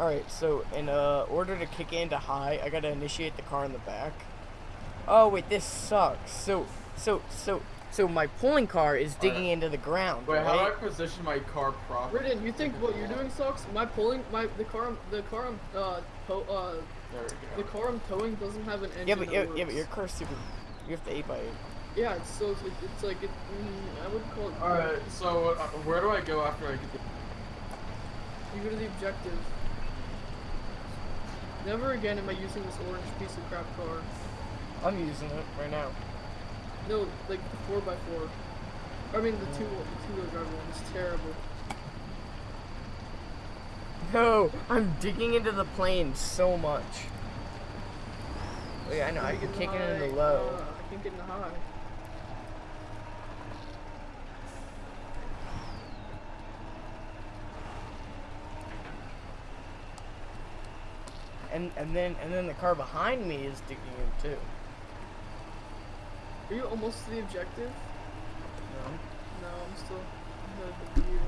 Alright, so in uh, order to kick into high, I gotta initiate the car in the back. Oh wait, this sucks. So, so, so, so my pulling car is digging Alright. into the ground, Wait, how do I right? position my car properly? Ridden, you think what you're doing sucks? My pulling, my the car, the car I'm uh, tow, uh, There the we go. car I'm towing doesn't have an engine. Yeah, but that yeah, works. yeah, but your car's super. You have to eight by eight. Yeah, it's so it's, it's like it. Mm, I would call it. Alright, so uh, where do I go after I get the... You go to the objective. Never again am I using this orange piece of crap car. I'm using it right now. No, like the four x four. I mean the two the two wheel drive one is terrible. No, I'm digging into the plane so much. Wait, I know, I can kick it into low. Uh, I can't get in the high. And and then and then the car behind me is digging in too. Are you almost to the objective? No. No, I'm still ahead of you.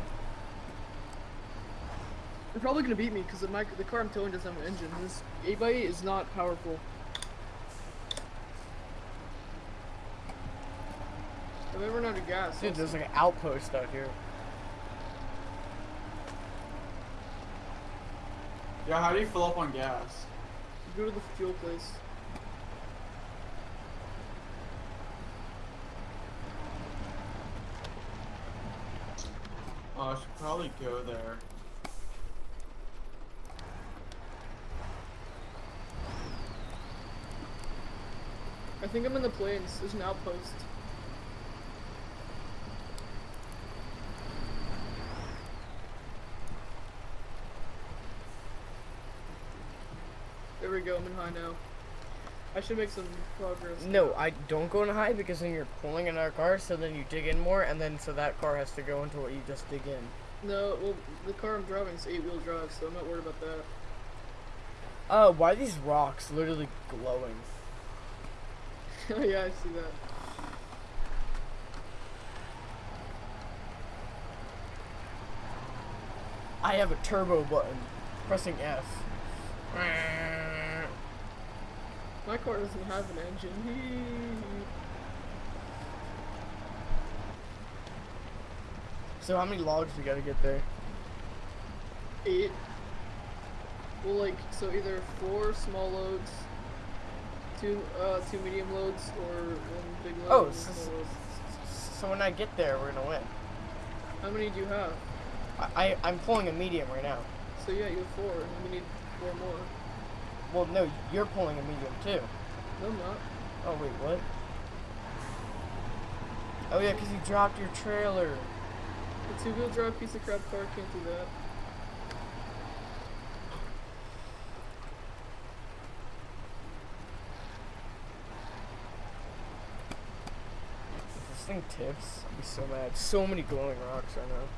You're probably gonna beat me because the, mic- the car I'm towing doesn't have an engine. This 8x8 is not powerful. Have I run out of gas? Dude, there's like an outpost out here. Yeah, how do you fill up on gas? Go to the fuel place. Oh, I should probably go there. I think I'm in the plains. There's an outpost. Go, I'm in high now. I should make some progress. No, I don't go in high because then you're pulling another car, so then you dig in more, and then so that car has to go into what you just dig in. No, well, the car I'm driving is eight wheel drive, so I'm not worried about that. Oh, why are these rocks literally glowing? Oh yeah, I see that. I have a turbo button. Pressing F. My car doesn't have an engine. So how many logs we gotta get there? Eight. Well, like, so either four small loads, two, uh, two medium loads, or one big load. Oh, and s- one small load. So when I get there, we're gonna win. How many do you have? I, I I'm pulling a medium right now. So yeah, you have four, and we need four more. Well, no, you're pulling a medium too. No, I'm not. Oh wait, what? Oh yeah, cause you dropped your trailer. The two-wheel drive piece of crap car can't do that. If this thing tips, I'd be so mad. So many glowing rocks right now.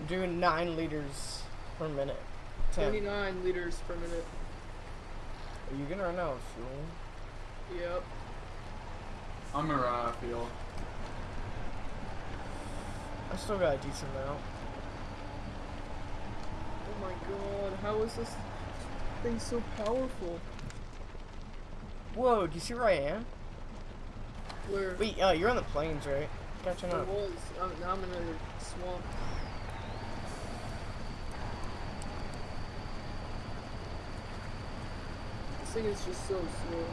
I'm doing nine liters per minute. Ten. 29 liters per minute. Are you gonna run out of fuel? Yep. I'm a uh, feel. I still got a decent amount. Oh my god, how is this thing so powerful? Whoa, do you see where I am? Where Wait, uh, you're on the plains, right? Catching I up. was, um, now I'm in a swamp. Thing is just so slow.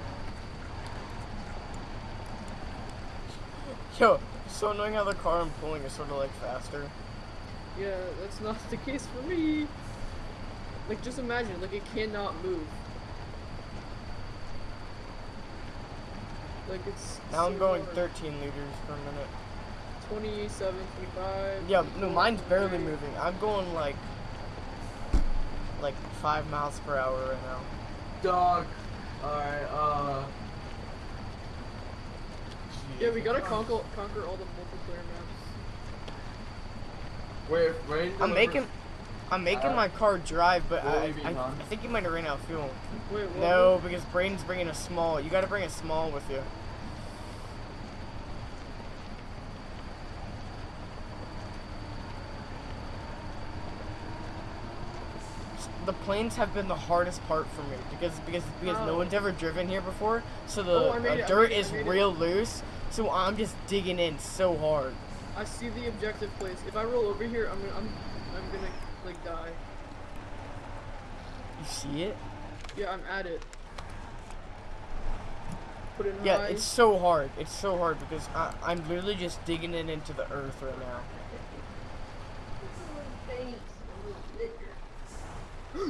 Yo, so knowing how the car I'm pulling is sort of like faster. Yeah, that's not the case for me. Like, just imagine, like, it cannot move. Like, it's. Now I'm going hard. 13 liters per minute. 27, 25. Yeah, no, mine's barely moving. I'm going like, like five miles per hour right now. Dog. Alright, uh. Yeah, we gotta conquer, conquer all the multiplayer maps. Wait, rain I'm making, I'm making Uh, my car drive, but I, you I, done? I think you might have ran out of fuel. Wait, what? No, because Braden's bringing a small. You gotta bring a small with you. the planes have been the hardest part for me because because because no one's ever driven here before, so the Oh, uh, dirt made it, I is made it. real loose. So I'm just digging in so hard. I see the objective place. If I roll over here, I'm gonna, I'm, I'm gonna like die. You see it? Yeah, I'm at it. Put it in Yeah, high. it's so hard. It's so hard because I, I'm literally just digging it into the earth right now.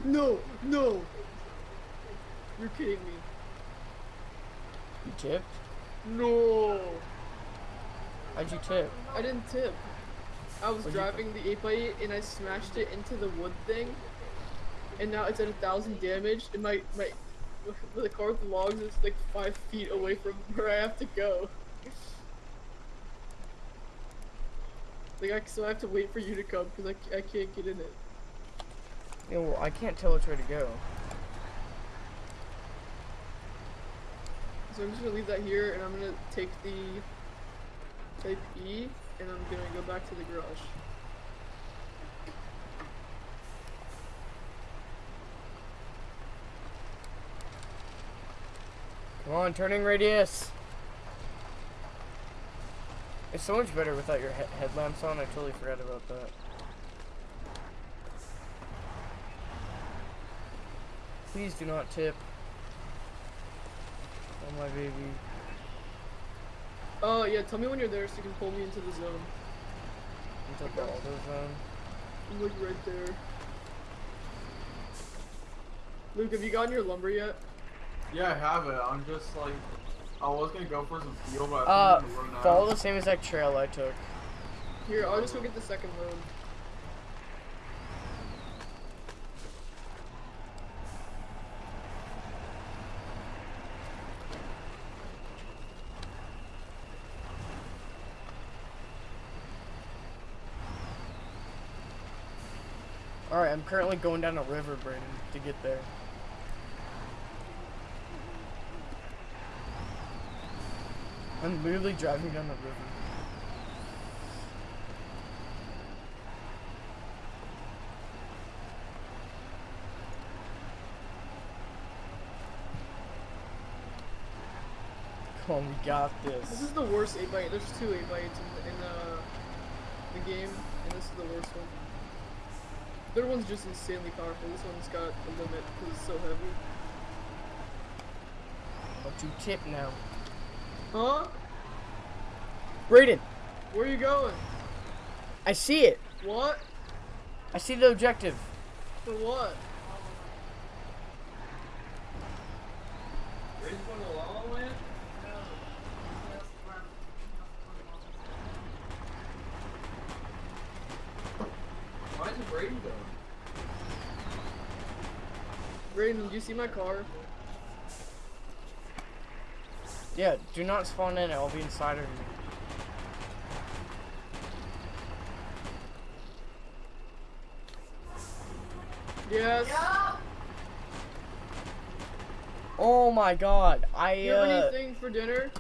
No, no. You're kidding me. You tipped? No. How'd you tip? I didn't tip. I was What'd driving the 8x8 and I smashed it into the wood thing. And now it's at a thousand damage. And my, my, the car with the logs is like five feet away from where I have to go. Like, I, so I have to wait for you to come because I, I can't get in it. Yeah, well, I can't tell which way to go. So I'm just gonna leave that here and I'm gonna take the type E and I'm gonna go back to the garage. Come on, turning radius. It's so much better without your he headlamps on. I totally forgot about that. Please do not tip. Oh my baby. Oh yeah, tell me when you're there so you can pull me into the zone. Into the auto zone. I'm like right there. Luke, have you gotten your lumber yet? Yeah, I have it. I'm just like, I was gonna go for some fuel, but Uh, I think I'm gonna run follow the same exact trail I took. Here, I'll just go get the second load. Alright, I'm currently going down a river, Brandon, to get there. I'm literally driving down the river. Come on, we got This this. is the worst 8x8. There's two 8x8s in, the, in uh, the game, and this is the worst one. The other one's just insanely powerful. This one's got a limit because it's so heavy. But you tip now. Huh? Brayden, Where are you going? I see it. What? I see the objective. For what? Why is Brady go? Brayden, did you see my car? Yeah, do not spawn in. I'll be inside of you. Yes. Oh my god. I You have uh, anything for dinner?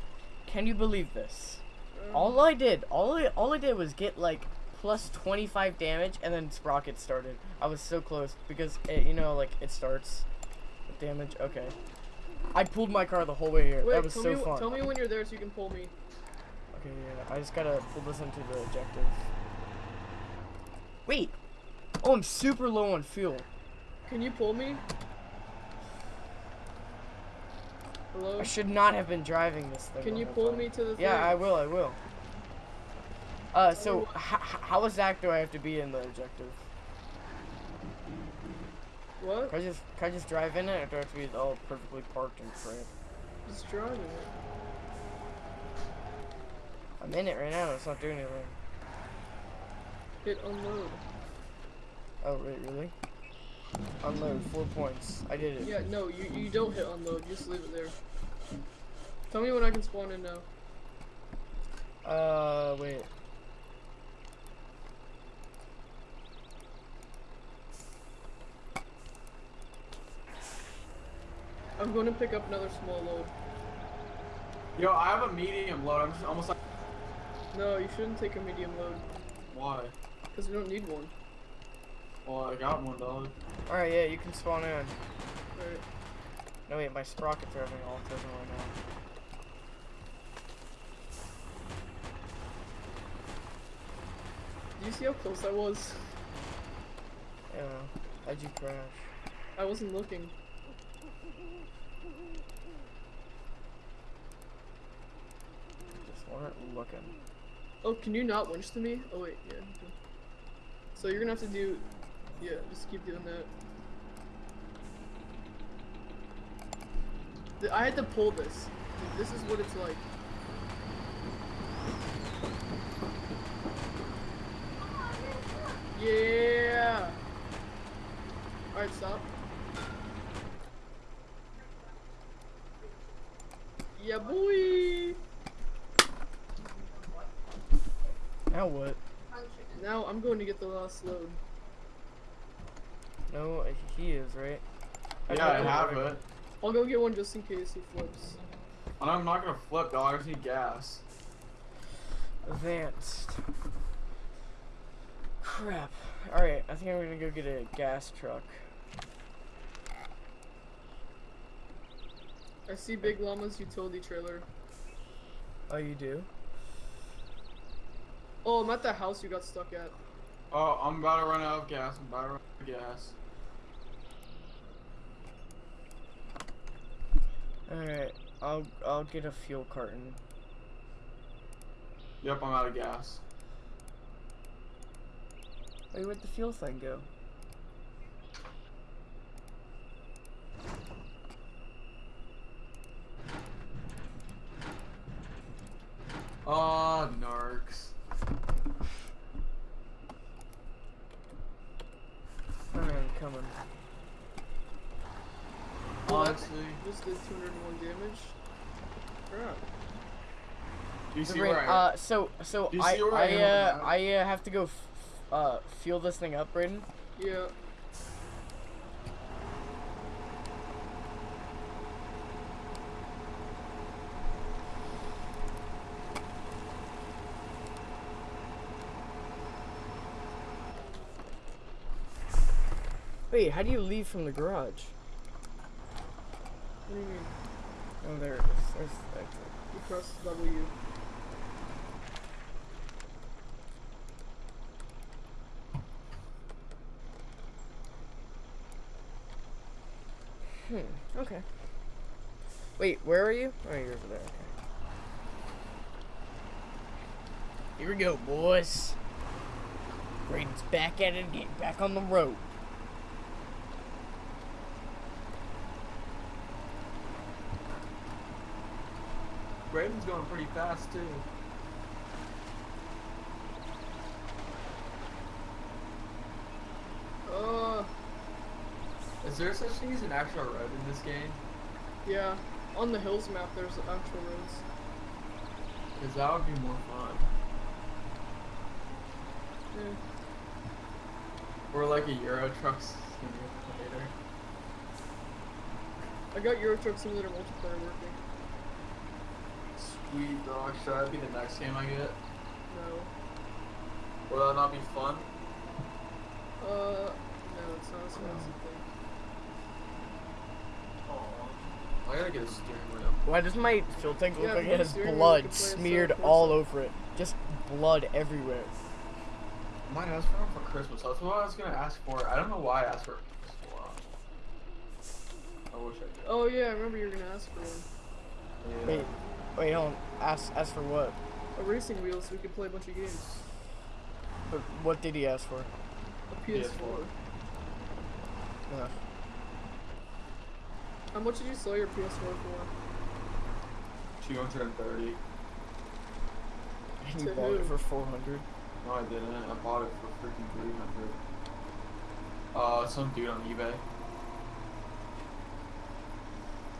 can you believe this? Um, All I did, all I, all I did was get like plus 25 damage and then Sprocket started. I was so close because it, you know, like it starts with damage. Okay. I pulled my car the whole way here. Wait, that was so me, fun. tell me when you're there so you can pull me. Okay, yeah. I just gotta pull this into the objective. Wait. Oh, I'm super low on fuel. Can you pull me? Hello? I should not have been driving this thing. Can you pull time. me to the thing? Yeah, I will. I will. Uh, so how exact do I have to be in the objective? What? Can I just can I just drive in it, or do I have to be all perfectly parked and crap? Just driving it. I'm in it right now. It's not doing anything. Hit unload. Oh, wait, really? Unload four points. I did it. Yeah, no, you, you don't hit unload. You just leave it there. Tell me when I can spawn in now. Uh, wait. I'm going to pick up another small load. Yo, I have a medium load. I'm just almost like, No, you shouldn't take a medium load. why? Because we don't need one. Well, I got one dog. Alright, yeah, you can spawn in. Alright. No, wait, my sprockets are having autism right now. Do you see how close I was? Yeah. How'd you crash? I wasn't looking. Just weren't looking. Oh, can you not winch to me? Oh wait, yeah. So you're gonna have to do, yeah, just keep doing that. I had to pull this. This is what it's like. Yeah. All right, stop. Yeah, boy. Now what? Now I'm going to get the last load. No, he is, right? Yeah, I got have one. it. I'll go get one just in case he flips. And I'm not gonna flip, dog. I just need gas. Advanced. Crap. Alright, I think I'm gonna go get a gas truck. I see Big Llama's utility trailer. Oh, you do? Oh, I'm at the house you got stuck at. Oh, I'm about to run out of gas. I'm about to run out of gas. Alright, I'll I'll get a fuel carton. Yep, I'm out of gas. Wait, where'd the fuel thing go? Oh, narcs. Alright, I'm coming. Well, Honestly, just did 201 damage. Crap. do you see where I? uh, so so I I I am on the uh? I uh, have to go f- uh fuel this thing up, Braden. Yeah. Wait, how do you leave from the garage? What do you mean? Oh, there it is. There's the exit. You press W. Hmm. Okay. Wait, where are you? Oh, you're over there. Okay. Here we go, boys. Braden's back at it again. Back on the road. Braden's going pretty fast too. Uh, Is there such thing as an actual road in this game? yeah. On the hills map, there's actual roads. Because that would be more fun. Yeah. Or like a Euro Truck Simulator. I got Euro Truck Simulator multiplayer working. Sweet dog. Should that be the next game I get? No. Will that not be fun? Uh, no, it's not a expensive thing. Aw. I gotta get a steering wheel. Why does my fuel tank look Yeah, like it has blood can play itself smeared also. all over it? Just blood everywhere. I might ask for one for Christmas. That's what I was gonna ask for. I don't know why I asked for it. I wish I did. Oh yeah, I remember you were gonna ask for one. Wait, wait, hold on. Ask, ask for what? A racing wheel so we can play a bunch of games. But what did he ask for? A PS4. PS4. Uh, How much did you sell your PS4 for? 230. And you To bought it for 400. No, I didn't. I bought it for freaking 300. Uh, some dude on eBay.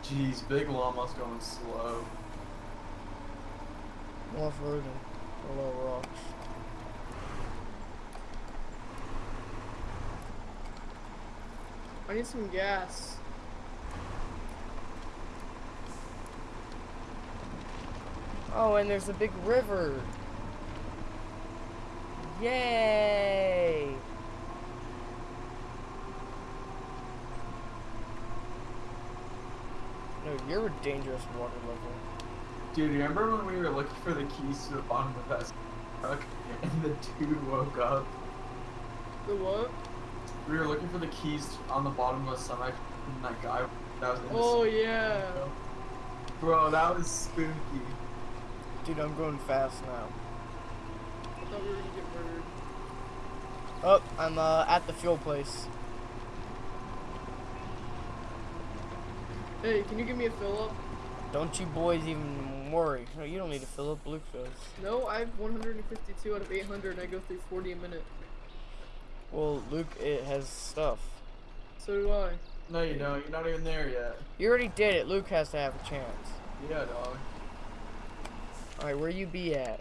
Jeez, big llama's going slow off-roading little rocks. I need some gas. Oh, and there's a big river. Yay! No, you're a dangerous water level. Dude, remember when we were looking for the keys to the bottom of that truck and the dude woke up? The what? We were looking for the keys on the bottom of a semi and that guy that was in the Oh semi- yeah. Bro, that was spooky. Dude, I'm going fast now. I thought we were gonna get murdered. Oh, I'm uh, at the fuel place. Hey, can you give me a fill up? Don't you boys even worry. No, you don't need to fill up. Luke does. No, I have 152 out of 800 and I go through 40 a minute. Well, Luke, it has stuff. So do I. No, you don't. You're not even there yet. You already did it. Luke has to have a chance. Yeah, dog. Alright, where you be at?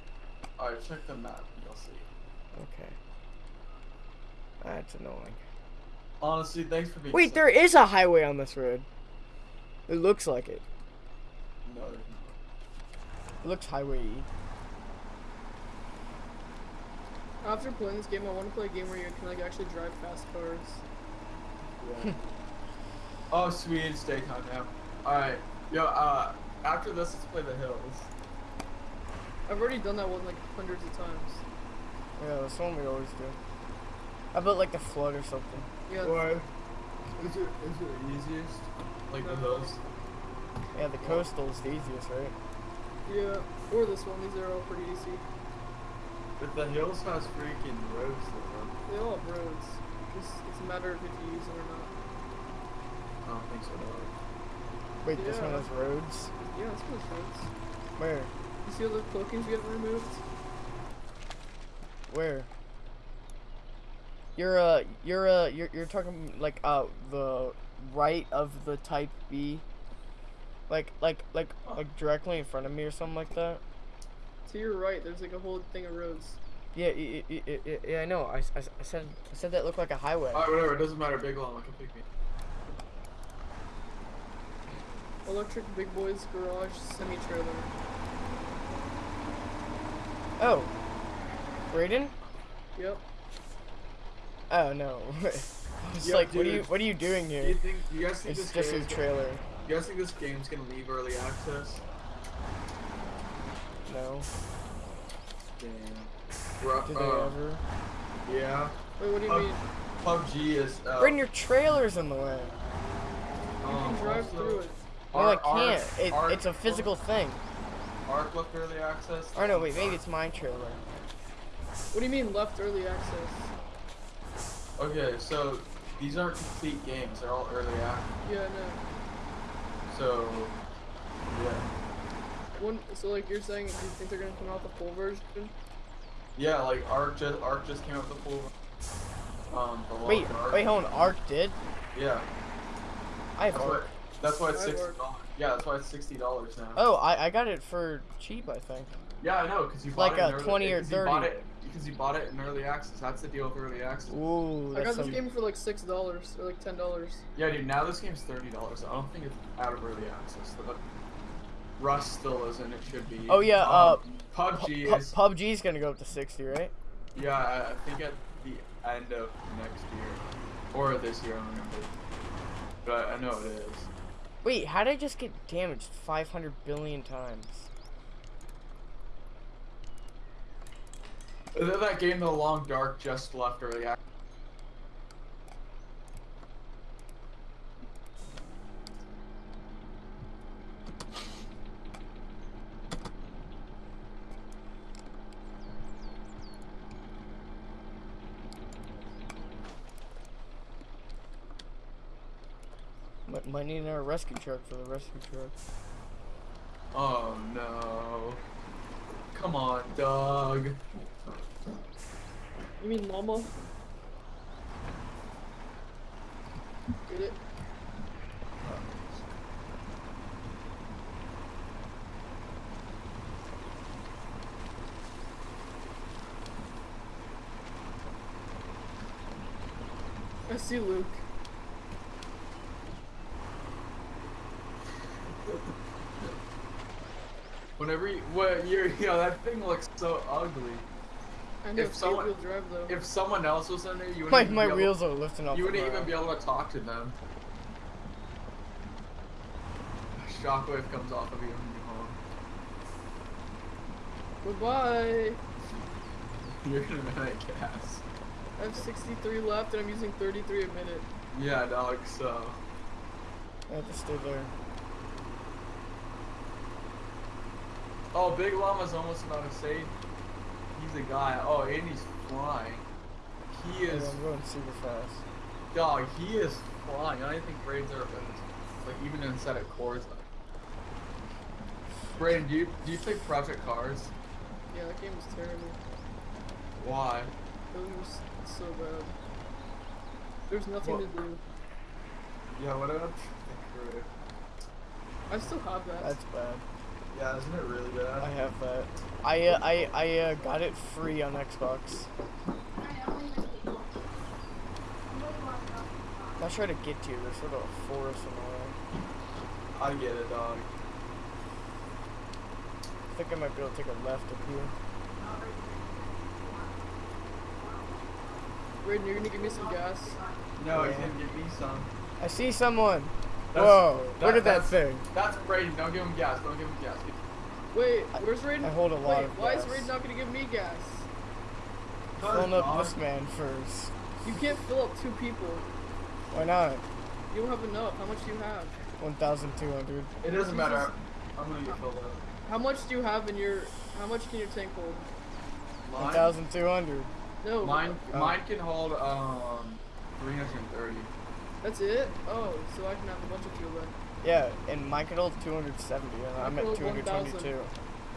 Alright, check the map. You'll see. Okay. That's annoying. Honestly, thanks for being. Wait, so- there is a highway on this road. It looks like it. No, there's not. It looks highway After playing this game, I want to play a game where you can like actually drive fast cars. Yeah. oh, sweet, it's daytime now. Alright, yo, uh, after this, let's play the hills. I've already done that one like hundreds of times. Yeah, that's one we always do. How about like the flood or something? Yeah. Why? Is it, is it the easiest? Like the hills? Yeah, the coastal's the easiest, right? Yeah. Or this one. These are all pretty easy. But the hills has freaking roads though. They all have roads. Just it's a matter of if you use them or not. I don't think so, dog. Wait, this one has roads? Yeah, this one has roads. Where? You see all the cloakings getting removed? Where? You're uh you're uh you're you're talking like uh the right of the type B. Like like like like directly in front of me or something like that. To your right, there's like a whole thing of roads. Yeah, y- y- y- y- yeah, I know. I, I, I said I said that looked like a highway. Alright, whatever, it doesn't matter. Big Llama can pick me. Electric Big Boys Garage semi trailer. Oh, Brayden? Yep. Oh no. It's Yeah, like, what are you what are you doing Do here? you think, you guys think It's this just a game's- trailer. You guys think this game's gonna leave early access? No. Damn. Ru- Did they uh, ever? Yeah. Wait, what do you Uh, mean? PUBG is. Uh, Brayden, your trailer's in the way. You um, can drive also- through it. No, I can't. Ark- It, Ark- it's a physical thing. Ark left early access. Oh no, wait, maybe it's my trailer. What do you mean left early access? Okay, so these aren't complete games. They're all early access. Yeah, no. So, yeah. One, so like you're saying, do you think they're gonna come out the full version? Yeah, like Ark just Ark just came out with the full. Um, the Wait, Ark. wait, hold on. Ark did? Yeah, I have that's why. That's why it's I sixty dollars. Yeah, that's why it's sixty dollars now. Oh, I, I got it for cheap, I think. Yeah, I know, because you Like bought it in a 20 or because you bought 30. it because you bought it in early access. That's the deal with early access. Ooh, I got that's this some... game for like six dollars or like ten dollars. Yeah, dude. Now this game's thirty dollars. I don't think it's out of early access. The Rust still isn't. It should be. Oh, yeah, uh, PUBG Pu- is. PUBG's gonna go up to 60, right? Yeah, I, I think at the end of next year or this year. I don't remember. But I, I know it is. Wait, how did I just get damaged 500 billion times? Is that that game, The Long Dark, just left early access? Might, need another rescue truck for the rescue truck. Oh no. Come on, Doug. You mean llama? Get it? I see Luke. Whenever you, what you're, you know, that thing looks so ugly. I If someone- wheel drive though. If someone else was in there, you wouldn't My, even my be able- are lifting off You wouldn't even be able to talk to them. A shockwave comes off of you when you home. Goodbye. You're gonna run out of gas. I have 63 left and I'm using 33 a minute. Yeah, dog. So. I have to stay there. Oh, Big Llama's almost about to say he's a guy. Oh, and he's flying. He Yeah, is, I'm going super fast. dog. He is flying. I don't think Braden's ever been like even inside of Forza. Braden, do you do you play Project Cars? Yeah, that game was terrible. Why? That game was so bad. There's nothing What? to do. Yeah, what did I think through it? I still have that. That's bad. Yeah, isn't it really bad? I have that. I uh, I I uh, got it free on Xbox. Not sure how to get to you. There's sort of a forest in the way. I get it, dog. I think I might be able to take a left up here. Raiden, you're gonna give me some gas. No, Yeah. he's gonna give me some. I see someone. That's- Whoa! that- Look at that thing. That's Braden. Don't give him gas. Don't give him gas. Wait, where's Raiden? I hold a lot Wait, of why gas. is Raiden not gonna give me gas? Filling up this man first. You can't fill up two people. Why not? You don't have enough. How much do you have? 1,200. It doesn't matter. I'm gonna get filled up. How much do you have in your? How much can your tank hold? 1,200. No. mine, Oh. mine can hold um 330. That's it. Oh, so I can have a bunch of fuel then. Yeah, and mine could hold 270, and I'm at could hold 222.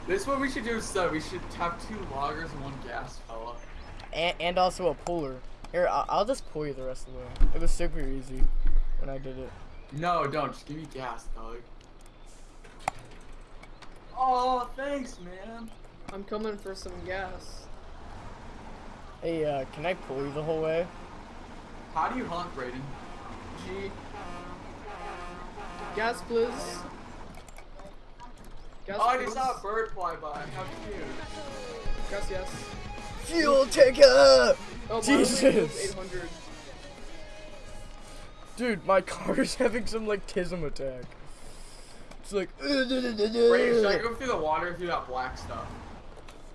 This is what we should do instead. We should have two loggers and one gas fella. And, and also a puller. Here, I'll, I'll just pull you the rest of the way. It was super easy when I did it. No, don't. Just give me gas, dog. Oh, thanks, man. I'm coming for some gas. Hey, uh, can I pull you the whole way? How do you honk, Braden? G. Gas, please. Gas, Oh, I please. just saw a bird fly by. How cute. Gas, yes. Fuel taker! Oh, mine only holds Jesus! Dude, my car is having some, like, tism attack. It's like... Braden, should I go through the water through that black stuff?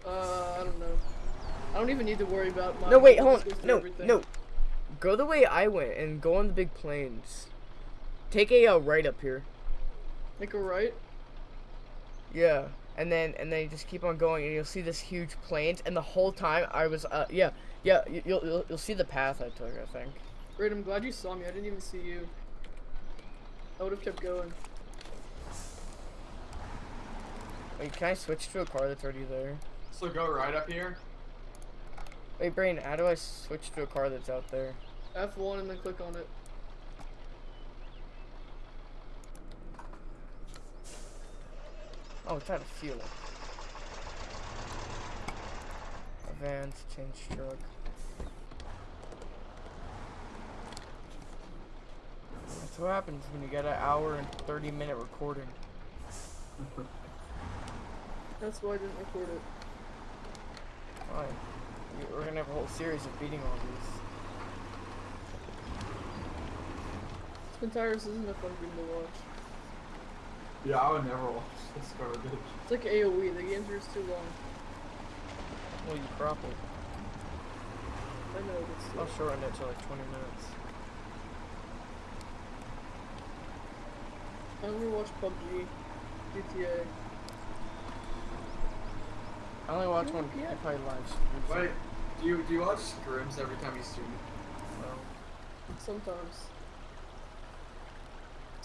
Uh, I don't know. I don't even need to worry about my. No, wait, hold on. No, everything. no. Go the way I went and go on the big plains. Take a uh, right up here. Make a right. Yeah, and then and then you just keep on going, and you'll see this huge plains. And the whole time I was, uh, yeah, yeah, you- you'll you'll, you'll see the path I took. I think. Great, I'm glad you saw me. I didn't even see you. I would have kept going. Wait, can I switch to a car that's already there? So go right up here. Wait, Brain, how do I switch to a car that's out there? F1 and then click on it. Oh, it's out of fuel. Advance, change truck. That's what happens when you get an hour and 30 minute recording. That's why I didn't record it. Fine. We- We're gonna have a whole series of beating all these. Spintires isn't a fun game to watch. Yeah, I would never watch this garbage. It's like AoE. The games are just too long. Well, you crop it. I know, but still. I'll shorten it to like 20 minutes. I only watch PUBG, GTA. I only watch You when won't I play live streams. Wait, do you do you watch scrims every time you stream? Well, Sometimes.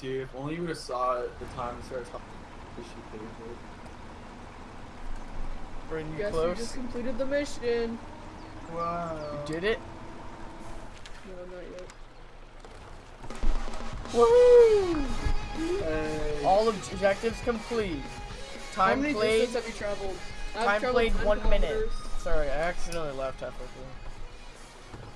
Dude, if only you would have saw it the time it started talking. Wish you could have. Brayden, you Guess close? you just completed the mission. Wow. You did it? No, not yet. Woo! Hey. All objectives complete. How Time many played. have you traveled? I've Time traveled played one minute. Sorry, I accidentally left halfway through.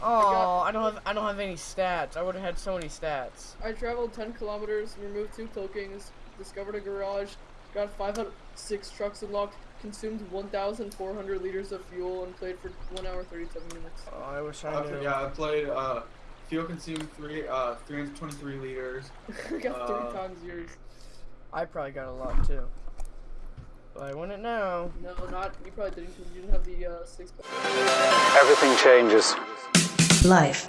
Oh, I don't have I don't have any stats. I would have had so many stats. I traveled 10 kilometers, removed two cloakings, discovered a garage, got 506 trucks unlocked, consumed 1,400 liters of fuel, and played for 1 hour 37 minutes. Oh, I wish I Okay, knew. yeah, I played uh, fuel consumed three uh 323 liters. I got Uh, three times yours. I probably got a lot too. But I want it now. No, not you probably didn't because you didn't have the uh, six. Everything changes. Life.